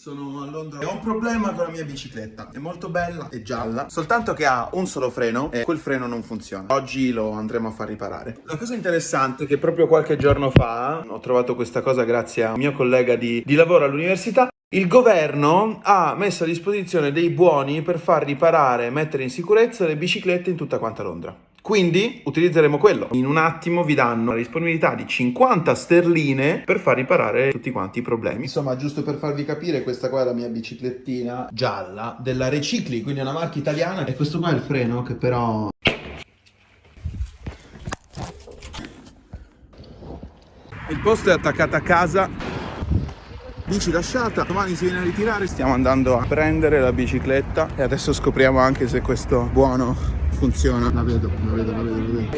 Sono a Londra ho un problema con la mia bicicletta. È molto bella, è gialla, soltanto che ha un solo freno e quel freno non funziona. Oggi lo andremo a far riparare. La cosa interessante è che proprio qualche giorno fa ho trovato questa cosa grazie a un mio collega di, di lavoro all'università. Il governo ha messo a disposizione dei buoni per far riparare e mettere in sicurezza le biciclette in tutta quanta Londra. Quindi utilizzeremo quello. In un attimo vi danno la disponibilità di 50 sterline per far riparare tutti quanti i problemi. Insomma, giusto per farvi capire, questa qua è la mia biciclettina gialla della Recicli, quindi è una marca italiana. E questo qua è il freno che però... Il posto è attaccato a casa bici lasciata domani si viene a ritirare stiamo andando a prendere la bicicletta e adesso scopriamo anche se questo buono funziona. La vedo la vedo la vedo, la vedo.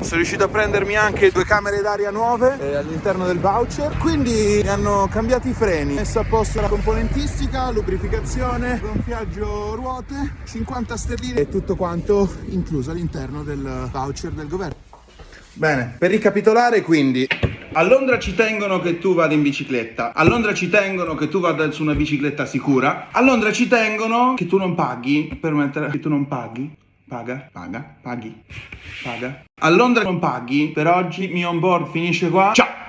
Sono riuscito a prendermi anche due camere d'aria nuove eh, all'interno del voucher, quindi mi hanno cambiato i freni, messo a posto la componentistica, lubrificazione, gonfiaggio ruote, 50 sterline e tutto quanto incluso all'interno del voucher del governo. Bene, per ricapitolare quindi a Londra ci tengono che tu vada in bicicletta, a Londra ci tengono che tu vada su una bicicletta sicura, a Londra ci tengono che tu non paghi per mettere... che tu non paghi, paga, paga, paghi, paga. A Londra non paghi, per oggi mio on board finisce qua, ciao!